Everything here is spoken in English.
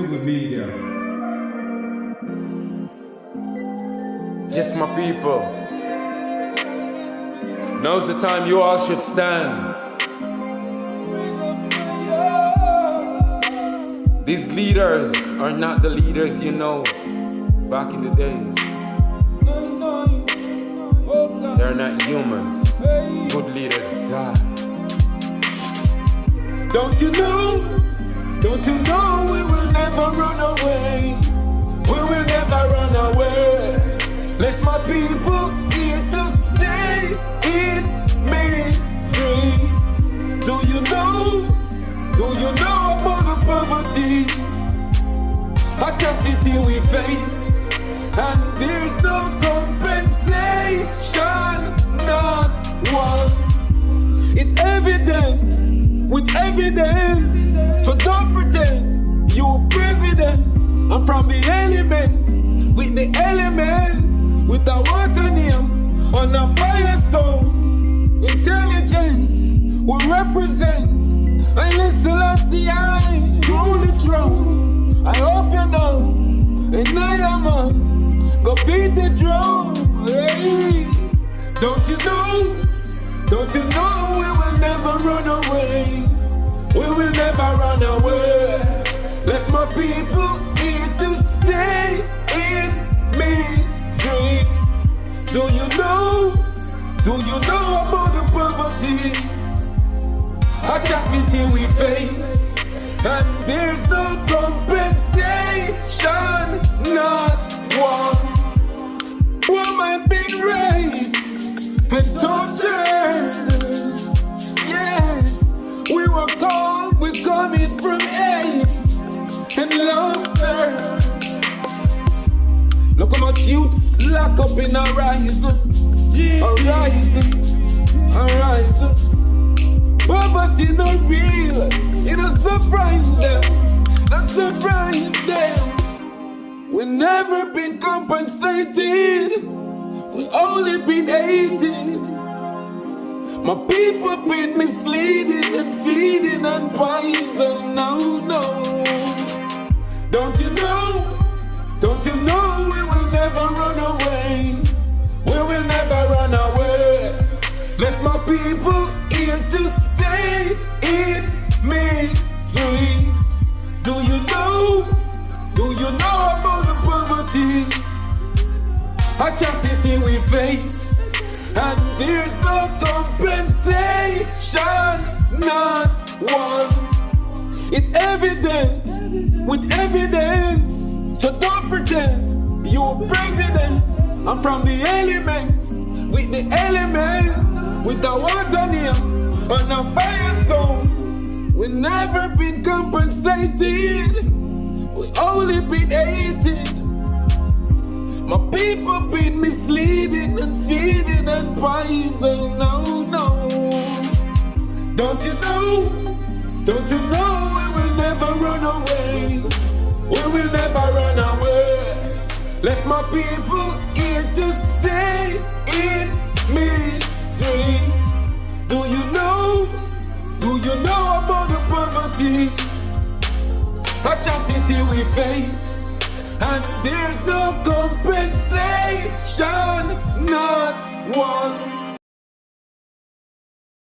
with media. Yes, my people. Now's the time you all should stand. These leaders are not the leaders you know back in the days. They're not humans. Good leaders die. Don't you know? Poverty? Atrocity we face, and there's no compensation, not one. It's evident with evidence. So don't pretend you president. I'm from the element, with the element, with a water name on a fire zone. Intelligence we represent. And listen, and I am on. Go beat the drum. Hey. Don't you know? Don't you know we will never run away? We will never run away. Let my people here to stay in me dream. Do you know? Do you know about the poverty? Atrocity we face, and there's no and tortured. Yeah, we were cold, we coming from hate and laughter. Look how much youths lock up in our horizon, horizon, horizon. Poverty not real, it don't surprise them, not surprise them. We never been compensated, only been hated. My people been misleading and feeding and poison. No, no. Don't you know? Don't you know we will never run away? We will never run away. Let my people here to stay in Atrocity we face. And there's no compensation, not one. It's evident with evidence. So don't pretend you're president. I'm from the element, with the element, with the water near on a fire zone. We've never been compensated, We've only been hated. My people been misleading and feeding and poison. No, no. Don't you know? Don't you know we will never run away? We will never run away. Let my people here to stay in me free. Do you know? Do you know about the poverty? Atrocity we face and there's no compensation, not one.